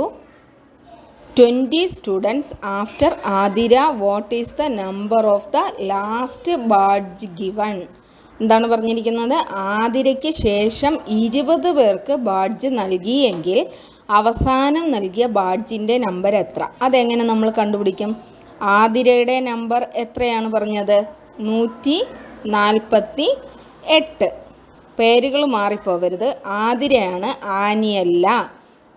twenty students after Athira what is the number of the last badge given എന്താണ് പറഞ്ഞിരിക്കുന്നത്? ആതിരയ്ക്ക് ശേഷം ഇരുപത് പേർക്ക് ബാഡ്ജ് നൽകിയെങ്കിൽ അവസാനം നൽകിയ ബാഡ്ജിന്റെ നമ്പർ എത്ര? അതെങ്ങനെ നമ്മൾ കണ്ടുപിടിക്കും? ആതിരയുടെ നമ്പർ എത്രയാണ് പറഞ്ഞത്? നൂറ്റി നാൽപ്പത്തി എട്ട്. പേരുകൾ മാറിപ്പോവരുത്. ആതിരയാണ് ആനിയല്ല.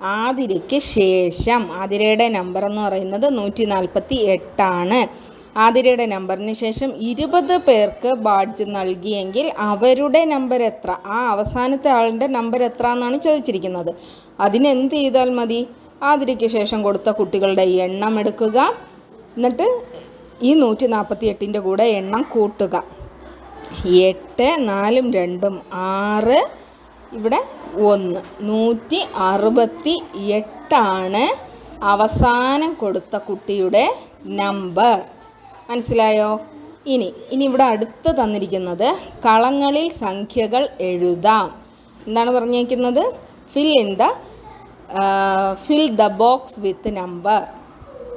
ആതിരയ്ക്ക് ശേഷം ആതിരയുടെ നമ്പർ എന്ന് പറയുന്നത് നൂറ്റി നാൽപ്പത്തി എട്ടാണ്. ആതിരയുടെ നമ്പറിന് ശേഷം ഇരുപത് പേർക്ക് ബാഡ്ജ് നൽകിയെങ്കിൽ അവരുടെ നമ്പർ എത്ര? ആ അവസാനത്തെ ആളിന്റെ നമ്പർ എത്ര എന്നാണ് ചോദിച്ചിരിക്കുന്നത്. അതിനെന്ത് ചെയ്താൽ മതി? ആതിരയ്ക്ക് ശേഷം കൊടുത്ത കുട്ടികളുടെ എണ്ണം എടുക്കുക. എന്നിട്ട് ഈ നൂറ്റി നാൽപ്പത്തി എട്ടിന്റെ കൂടെ എണ്ണം കൂട്ടുക. എട്ട് നാലും രണ്ടും ആറ് ഇവിടെ ഒന്ന്. നൂറ്റി അറുപത്തി എട്ടാണ് അവസാനം കൊടുത്ത കുട്ടിയുടെ നമ്പർ. മനസ്സിലായോ? ഇനി ഇനി ഇവിടെ അടുത്ത് തന്നിരിക്കുന്നത് കളങ്ങളിൽ സംഖ്യകൾ എഴുതാം. എന്താണ് പറഞ്ഞേക്കുന്നത്? Fill in the fill the box with number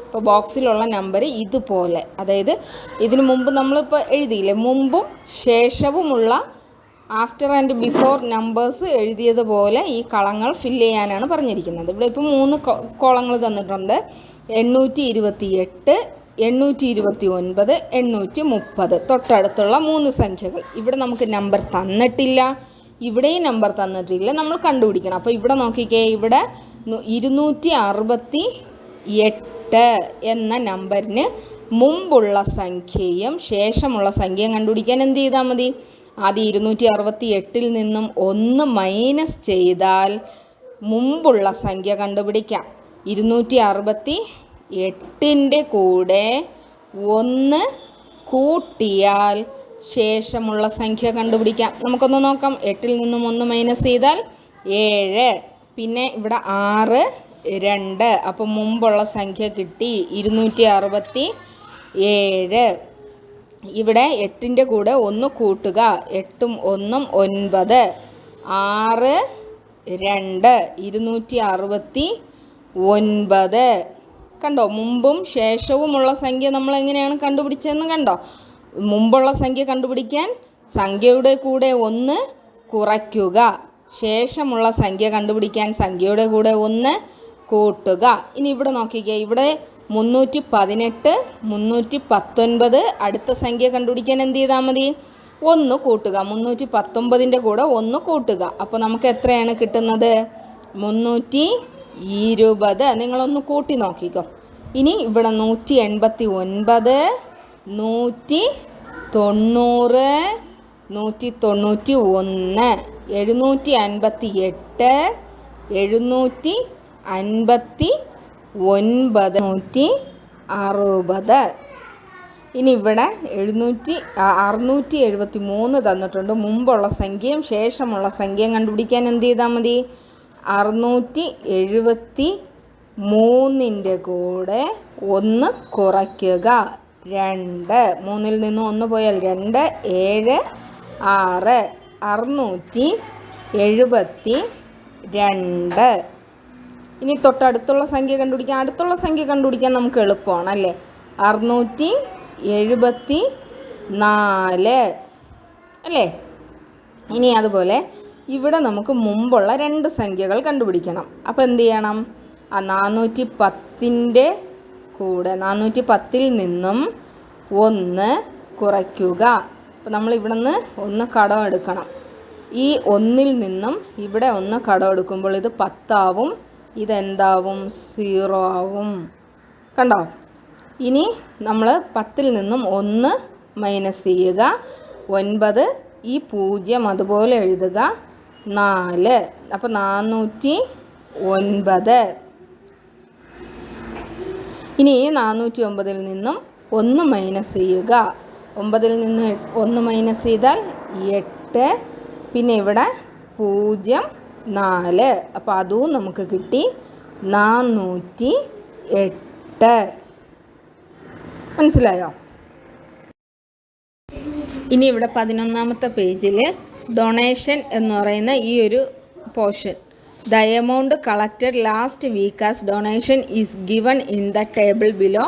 ഇപ്പോൾ ബോക്സിലുള്ള നമ്പർ ഇതുപോലെ. അതായത് ഇതിനു മുമ്പ് നമ്മളിപ്പോൾ എഴുതിയില്ലേ? മുമ്പും ശേഷവുമുള്ള ആഫ്റ്റർ ആൻഡ് ബിഫോർ നമ്പേഴ്സ് എഴുതിയതുപോലെ ഈ കളങ്ങൾ ഫില്ല് ചെയ്യാനാണ് പറഞ്ഞിരിക്കുന്നത്. ഇവിടെ ഇപ്പോൾ മൂന്ന് കോളങ്ങൾ തന്നിട്ടുണ്ട്. എണ്ണൂറ്റി ഇരുപത്തി എട്ട് എണ്ണൂറ്റി ഇരുപത്തി ഒൻപത് എണ്ണൂറ്റി മുപ്പത് തൊട്ടടുത്തുള്ള മൂന്ന് സംഖ്യകൾ. ഇവിടെ നമുക്ക് നമ്പർ തന്നിട്ടില്ല. ഇവിടെയും നമ്പർ തന്നിട്ടില്ല. നമ്മൾ കണ്ടുപിടിക്കണം. അപ്പോൾ ഇവിടെ നോക്കിക്കേ. ഇവിടെ ഇരുന്നൂറ്റി അറുപത്തി എട്ട് എന്ന നമ്പറിന് മുമ്പുള്ള സംഖ്യയും ശേഷമുള്ള സംഖ്യയും കണ്ടുപിടിക്കാൻ എന്ത് ചെയ്താൽ മതി? ആദ്യം ഇരുന്നൂറ്റി അറുപത്തി എട്ടിൽ നിന്നും ഒന്ന് മൈനസ് ചെയ്താൽ മുമ്പുള്ള സംഖ്യ കണ്ടുപിടിക്കാം. ഇരുന്നൂറ്റി അറുപത്തി എട്ടിന്റെ കൂടെ ഒന്ന് കൂട്ടിയാൽ ശേഷമുള്ള സംഖ്യ കണ്ടുപിടിക്കാം. നമുക്കൊന്ന് നോക്കാം. എട്ടിൽ നിന്നും ഒന്ന് മൈനസ് ചെയ്താൽ ഏഴ്. പിന്നെ ഇവിടെ ആറ് രണ്ട്. അപ്പം മുമ്പുള്ള സംഖ്യ കിട്ടി ഇരുന്നൂറ്റി അറുപത്തി ഏഴ് ഇവിടെ എട്ടിന്റെ കൂടെ ഒന്ന് കൂട്ടുക. എട്ടും ഒന്നും ഒൻപത്. ആറ് രണ്ട്. ഇരുന്നൂറ്റി അറുപത്തി ഒൻപത് കണ്ടോ? മുമ്പും ശേഷവുമുള്ള സംഖ്യ നമ്മൾ എങ്ങനെയാണ് കണ്ടുപിടിച്ചതെന്ന് കണ്ടോ? മുമ്പുള്ള സംഖ്യ കണ്ടുപിടിക്കാൻ സംഖ്യയുടെ കൂടെ ഒന്ന് കുറയ്ക്കുക. ശേഷമുള്ള സംഖ്യ കണ്ടുപിടിക്കാൻ സംഖ്യയുടെ കൂടെ ഒന്ന് കൂട്ടുക. ഇനി ഇവിടെ നോക്കിക്കേ ഇവിടെ മുന്നൂറ്റി പതിനെട്ട് മുന്നൂറ്റി പത്തൊൻപത് അടുത്ത സംഖ്യ കണ്ടുപിടിക്കാൻ എന്ത് ചെയ്താൽ മതി? ഒന്ന് കൂട്ടുക. മുന്നൂറ്റി പത്തൊമ്പതിന്റെ കൂടെ ഒന്ന് കൂട്ടുക. അപ്പോൾ നമുക്ക് എത്രയാണ് കിട്ടുന്നത്? മുന്നൂറ്റി ഇരുപത്. നിങ്ങളൊന്ന് കൂട്ടി നോക്കിക്കോ. ഇനി ഇവിടെ നൂറ്റി എൺപത്തി ഒൻപത് നൂറ്റി തൊണ്ണൂറ് നൂറ്റി തൊണ്ണൂറ്റി ഒന്ന് എഴുന്നൂറ്റി അൻപത്തി എട്ട് എഴുന്നൂറ്റി അൻപത്തി ഒൻപത് നൂറ്റി അറുപത്. ഇനി ഇവിടെ എഴുന്നൂറ്റി അറുന്നൂറ്റി എഴുപത്തി മൂന്ന് തന്നിട്ടുണ്ട്. മുമ്പുള്ള സംഖ്യയും ശേഷമുള്ള സംഖ്യയും കണ്ടുപിടിക്കാൻ എന്ത് ചെയ്താൽ മതി? അറുന്നൂറ്റി എഴുപത്തി മൂന്നിന്റെ കൂടെ ഒന്ന് കുറയ്ക്കുക. രണ്ട്. മൂന്നിൽ നിന്ന് ഒന്ന് പോയാൽ രണ്ട്. ഏഴ്. ആറ്. അറുന്നൂറ്റി എഴുപത്തി രണ്ട് ഇനി തൊട്ടടുത്തുള്ള സംഖ്യ കണ്ടുപിടിക്കാൻ അടുത്തുള്ള സംഖ്യ കണ്ടുപിടിക്കാൻ നമുക്ക് എളുപ്പമാണ് അല്ലേ? അറുന്നൂറ്റി എഴുപത്തി നാല് അല്ലേ? ഇനി അതുപോലെ ഇവിടെ നമുക്ക് മുമ്പുള്ള രണ്ട് സംഖ്യകൾ കണ്ടുപിടിക്കണം. അപ്പോൾ എന്ത് ചെയ്യണം? ആ നാനൂറ്റി പത്തിന്റെ കൂടെ നാനൂറ്റി പത്തിൽ നിന്നും ഒന്ന് കുറയ്ക്കുക. അപ്പോൾ നമ്മൾ ഇവിടെ നിന്ന് ഒന്ന് കടം എടുക്കണം. ഈ ഒന്നിൽ നിന്നും ഇവിടെ ഒന്ന് കടം എടുക്കുമ്പോൾ ഇത് പത്താവും ഇതെന്താവും സീറോ ആവും. കണ്ടോ? ഇനി നമ്മൾ പത്തിൽ നിന്നും ഒന്ന് മൈനസ് ചെയ്യുക ഒൻപത് ഈ പൂജ്യം അതുപോലെ എഴുതുക. നാല്. അപ്പോൾ നാനൂറ്റി ഒൻപത്. ഇനി നാനൂറ്റി ഒമ്പതിൽ നിന്നും ഒന്ന് മൈനസ് ചെയ്യുക. ഒമ്പതിൽ നിന്ന് ഒന്ന് മൈനസ് ചെയ്താൽ എട്ട്. പിന്നെ ഇവിടെ പൂജ്യം നാല്. അപ്പോൾ അതും നമുക്ക് കിട്ടി നാനൂറ്റി എട്ട്. മനസ്സിലായോ? ഇനി ഇവിടെ പതിനൊന്നാമത്തെ പേജിൽ ഡൊണേഷൻ എന്ന് പറയുന്ന ഈ ഒരു portion the amount collected last week as donation is given in the table below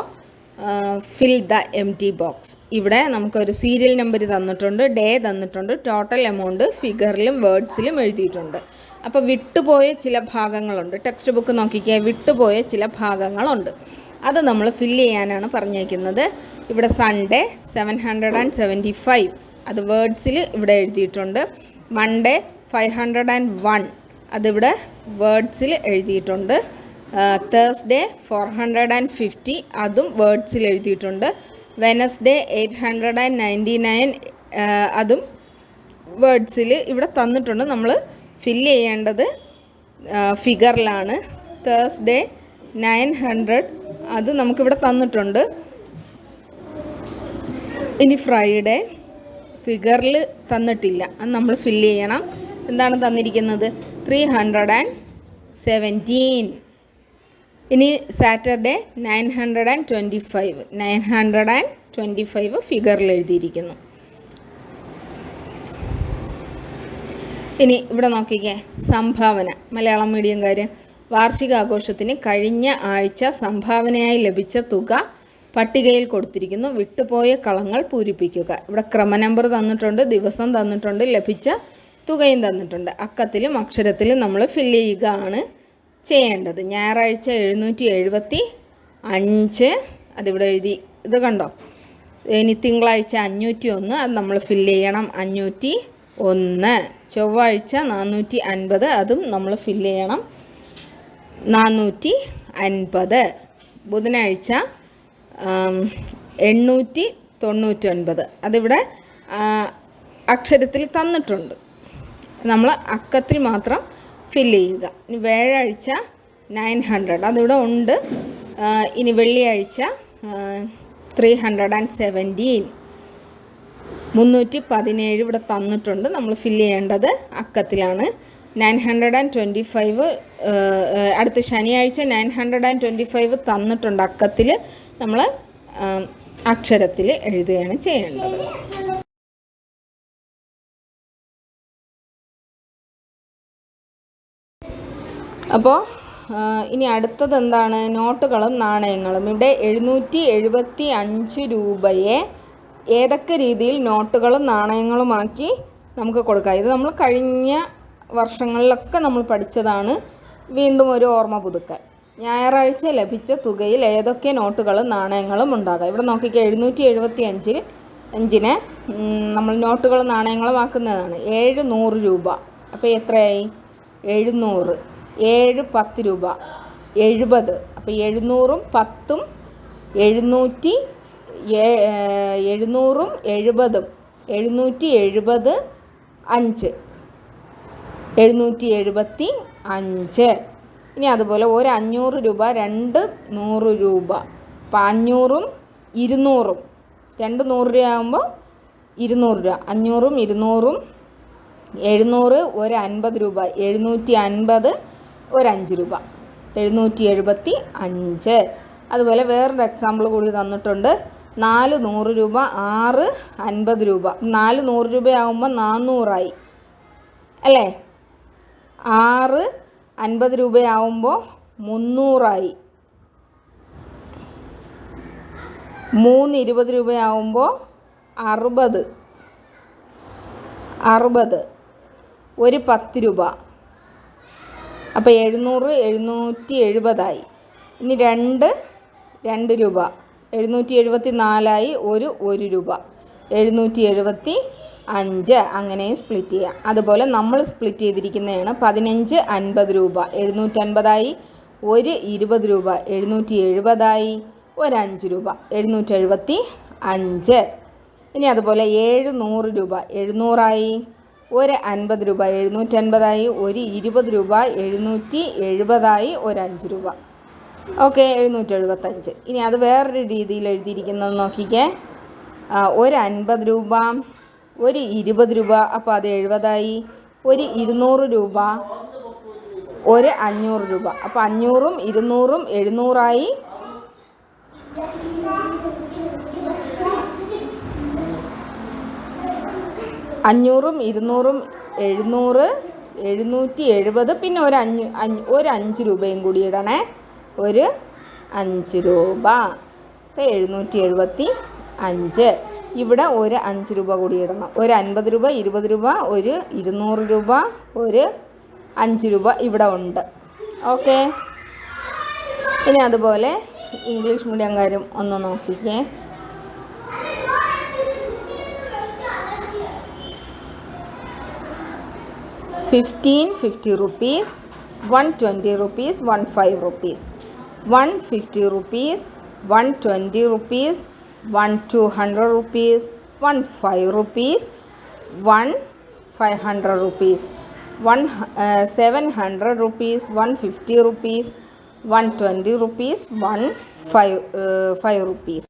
fill the empty box ഇവിടെ നമുക്കൊരു സീരിയൽ നമ്പർ തന്നിട്ടുണ്ട് ഡേ തന്നിട്ടുണ്ട് ടോട്ടൽ എമൗണ്ട് ഫിഗറിലും വേർഡ്സിലും എഴുതിയിട്ടുണ്ട്. അപ്പോൾ വിട്ടുപോയ ചില ഭാഗങ്ങളുണ്ട്. ടെക്സ്റ്റ് ബുക്ക് നോക്കിക്കാൻ വിട്ടുപോയ ചില ഭാഗങ്ങളുണ്ട്. അത് നമ്മൾ ഫില്ല് ചെയ്യാനാണ് പറഞ്ഞേക്കുന്നത്. ഇവിടെ Sunday seven hundred and seventy five അത് വേർഡ്സിൽ ഇവിടെ എഴുതിയിട്ടുണ്ട്. Monday five hundred and one അതിവിടെ വേർഡ്സിൽ എഴുതിയിട്ടുണ്ട്. Thursday four hundred and fifty അതും വേർഡ്സിൽ എഴുതിയിട്ടുണ്ട്. Wednesday eight hundred and ninety nine അതും വേർഡ്സിൽ ഇവിടെ തന്നിട്ടുണ്ട്. നമ്മൾ ഫില്ല് ചെയ്യേണ്ടത് ഫിഗറിലാണ് തേഴ്സ്ഡേ നയൻ ഹൺഡ്രഡ് അത് നമുക്കിവിടെ തന്നിട്ടുണ്ട്. ഇനി ഫ്രൈഡേ ഫിഗറിൽ തന്നിട്ടില്ല. അത് നമ്മൾ ഫില്ല് ചെയ്യണം. എന്താണ് തന്നിരിക്കുന്നത്? ത്രീ ഹൺഡ്രഡ് ആൻഡ് സെവന്റീൻ ഇനി Saturday nine hundred and twenty five. Nine hundred and twenty five ഫിഗറിൽ എഴുതിയിരിക്കുന്നു. ഇനി ഇവിടെ നോക്കിക്കേ. സംഭാവന. മലയാളം മീഡിയംകാർ വാർഷികാഘോഷത്തിന് കഴിഞ്ഞ ആഴ്ച സംഭാവനയായി ലഭിച്ച തുക പട്ടികയിൽ കൊടുത്തിരിക്കുന്നു. വിട്ടുപോയ കളങ്ങൾ പൂരിപ്പിക്കുക. ഇവിടെ ക്രമ നമ്പർ തന്നിട്ടുണ്ട് ദിവസം തന്നിട്ടുണ്ട് ലഭിച്ച തുകയും തന്നിട്ടുണ്ട്. അക്കത്തിലും അക്ഷരത്തിലും നമ്മൾ ഫില്ല് ചെയ്യുക ആണ് ചെയ്യേണ്ടത്. ഞായറാഴ്ച എഴുന്നൂറ്റി എഴുപത്തി അഞ്ച് അതിവിടെ എഴുതി ഇത് കണ്ടോ? ഇനി തിങ്കളാഴ്ച അഞ്ഞൂറ്റി ഒന്ന് അത് നമ്മൾ ഫില്ല് ചെയ്യണം അഞ്ഞൂറ്റി ഒന്ന് ചൊവ്വാഴ്ച നാനൂറ്റി അൻപത് അതും നമ്മൾ ഫില്ല് ചെയ്യണം നാനൂറ്റി അൻപത് ബുധനാഴ്ച എണ്ണൂറ്റി തൊണ്ണൂറ്റൊൻപത് അതിവിടെ അക്ഷരത്തിൽ തന്നിട്ടുണ്ട്. നമ്മൾ അക്കത്തിൽ മാത്രം ഫില്ല് ചെയ്യുക. ഇനി വ്യാഴാഴ്ച നയൻ ഹൺഡ്രഡ് അതിവിടെ ഉണ്ട്. ഇനി വെള്ളിയാഴ്ച ത്രീ ഹൺഡ്രഡ് ആൻഡ് സെവന്റീൻ മുന്നൂറ്റി പതിനേഴ് ഇവിടെ തന്നിട്ടുണ്ട്. നമ്മൾ ഫില്ല് ചെയ്യേണ്ടത് അക്കത്തിലാണ്. Nine hundred and twenty five അടുത്ത ശനിയാഴ്ച nine hundred and twenty five തന്നിട്ടുണ്ട് അക്കത്തിൽ നമ്മൾ അക്ഷരത്തിൽ എഴുതുകയാണ് ചെയ്യേണ്ടത്. അപ്പോൾ ഇനി അടുത്തത് എന്താണ്? നോട്ടുകളും നാണയങ്ങളും. ഇവിടെ എഴുന്നൂറ്റി എഴുപത്തി അഞ്ച് രൂപയെ ഏതൊക്കെ രീതിയിൽ നോട്ടുകളും നാണയങ്ങളുമാക്കി നമുക്ക് കൊടുക്കാം. ഇത് നമ്മൾ കഴിഞ്ഞ വർഷങ്ങളിലൊക്കെ നമ്മൾ പഠിച്ചതാണ് വീണ്ടും ഒരു ഓർമ്മ പുതുക്കൽ. ഞായറാഴ്ച ലഭിച്ച തുകയിൽ ഏതൊക്കെ നോട്ടുകളും നാണയങ്ങളും ഉണ്ടാകാം. ഇവിടെ നോക്കിക്കുക എഴുന്നൂറ്റി എഴുപത്തി അഞ്ചിൽ അഞ്ചിന് നമ്മൾ നോട്ടുകളും നാണയങ്ങളും ആക്കുന്നതാണ്. ഏഴ് നൂറ് രൂപ. അപ്പോൾ എത്രയായി? എഴുന്നൂറ്. ഏഴ് പത്ത് രൂപ. എഴുപത്. അപ്പോൾ എഴുന്നൂറും പത്തും എഴുന്നൂറ്റി എഴുന്നൂറും എഴുപതും. എഴുന്നൂറ്റി എഴുപത് അഞ്ച്. എഴുന്നൂറ്റി എഴുപത്തി അഞ്ച് ഇനി അതുപോലെ ഒരു അഞ്ഞൂറ് രൂപ രണ്ട് നൂറ് രൂപ. അപ്പം അഞ്ഞൂറും ഇരുന്നൂറും. രണ്ട് നൂറ് രൂപ ആകുമ്പോൾ ഇരുന്നൂറ് രൂപ. അഞ്ഞൂറും ഇരുന്നൂറും എഴുന്നൂറ് ഒരു അൻപത് രൂപ. എഴുന്നൂറ്റി അൻപത് ഒരു അഞ്ച് രൂപ. എഴുന്നൂറ്റി എഴുപത്തി അഞ്ച് അതുപോലെ വേറൊരു എക്സാമ്പിൾ കൂടി തന്നിട്ടുണ്ട്. നാല് നൂറ് രൂപ ആറ് അൻപത് രൂപ. നാല് നൂറ് രൂപയാകുമ്പോൾ നാന്നൂറായി. അല്ലേ? ആറ് അൻപത് രൂപയാവുമ്പോൾ മുന്നൂറായി. മൂന്ന് ഇരുപത് രൂപയാവുമ്പോൾ അറുപത്. അറുപത്. ഒരു പത്ത് രൂപ. അപ്പോൾ എഴുന്നൂറ് എഴുന്നൂറ്റി എഴുപതായി. ഇനി രണ്ട് രണ്ട് രൂപ. എഴുന്നൂറ്റി എഴുപത്തി നാലായി ഒരു ഒരു രൂപ. എഴുന്നൂറ്റി എഴുപത്തി അഞ്ച് അങ്ങനെയും സ്പ്ലിറ്റ് ചെയ്യാം. അതുപോലെ നമ്മൾ സ്പ്ലിറ്റ് ചെയ്തിരിക്കുന്നതാണ് പതിനഞ്ച് അൻപത് രൂപ. എഴുന്നൂറ്റൻപതായി. ഒരു ഇരുപത് രൂപ. എഴുന്നൂറ്റി എഴുപതായി ഒരു അഞ്ച് രൂപ. എഴുന്നൂറ്റി എഴുപത്തി അഞ്ച്. ഇനി അതുപോലെ ഏഴ് നൂറ് രൂപ. എഴുന്നൂറായി. ഒരു അൻപത് രൂപ. എഴുന്നൂറ്റൻപതായി. ഒരു ഇരുപത് രൂപ. എഴുന്നൂറ്റി എഴുപതായി ഒരു അഞ്ച് രൂപ. ഓക്കെ എഴുന്നൂറ്റി എഴുപത്തഞ്ച് ഇനി അത് വേറൊരു രീതിയിൽ എഴുതിയിരിക്കുന്നത് നോക്കിക്കേ. ഒരു അൻപത് രൂപ. ഒരു ഇരുപത് രൂപ അപ്പോൾ അത് എഴുപതായി. ഒരു ഇരുന്നൂറ് രൂപ ഒരു അഞ്ഞൂറ് രൂപ. അപ്പോൾ അഞ്ഞൂറും ഇരുന്നൂറും എഴുന്നൂറായി. അഞ്ഞൂറും ഇരുന്നൂറും എഴുന്നൂറ് എഴുന്നൂറ്റി എഴുപത് പിന്നെ ഒരു അഞ്ഞ് ഒരു അഞ്ച് രൂപയും കൂടി ഇടണേ. ഒരു അഞ്ച് രൂപ. അപ്പോൾ എഴുന്നൂറ്റി എഴുപത്തി അഞ്ച്. ഇവിടെ ഒരു അഞ്ച് രൂപ കൂടി ഇടണം. ഒരു അൻപത് രൂപ ഇരുപത് രൂപ ഒരു ഇരുന്നൂറ് രൂപ ഒരു അഞ്ച് രൂപ ഇവിടെ ഉണ്ട്. ഓക്കെ? ഇനി അതുപോലെ ഇംഗ്ലീഷ് മീഡിയംകാരും ഒന്ന് നോക്കിക്കേ. Fifteen fifty rupees one twenty rupees one five rupees one fifty rupees one twenty rupees one 200 rupees, one 5 rupees, one 500 rupees, one uh, 700 rupees, one 50 rupees, one 20 rupees, one 5, uh, 5 rupees.